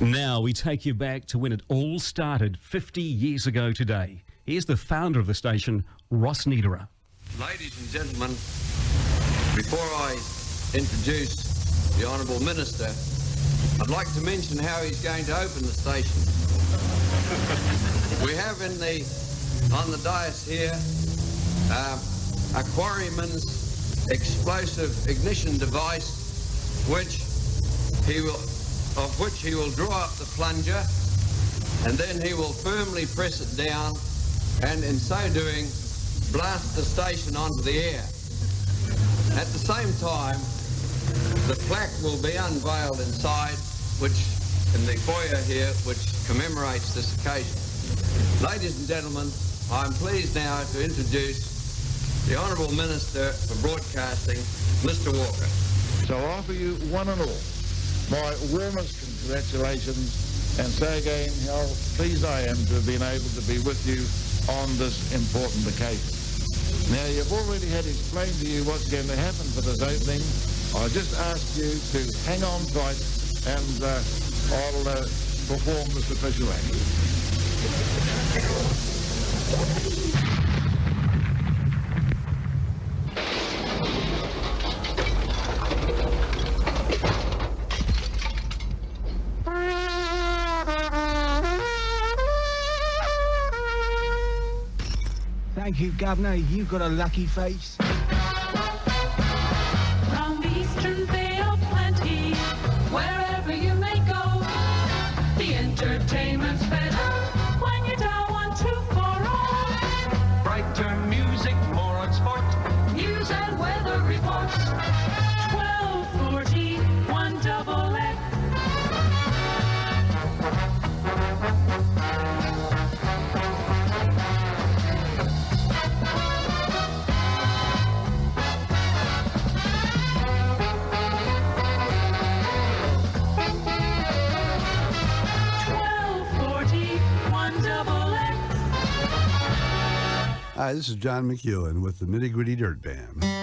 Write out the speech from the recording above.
Now we take you back to when it all started 50 years ago today. Here's the founder of the station, Ross Niederer. Ladies and gentlemen, before I introduce the Honourable Minister, I'd like to mention how he's going to open the station. we have in the on the dais here uh, a quarryman's explosive ignition device, which he will of which he will draw up the plunger and then he will firmly press it down and in so doing blast the station onto the air. At the same time, the plaque will be unveiled inside, which in the foyer here, which commemorates this occasion. Ladies and gentlemen, I'm pleased now to introduce the Honourable Minister for Broadcasting, Mr Walker. So I offer you one and all my warmest congratulations and say again how pleased I am to have been able to be with you on this important occasion. Now, you've already had explained to you what's going to happen for this opening. I just ask you to hang on tight and uh, I'll uh, perform this official act. Thank you, Governor. You've got a lucky face. From Eastern Bay of Plenty, wherever you may go, the entertainment's better Hi, this is John McEuen with the Nitty Gritty Dirt Band.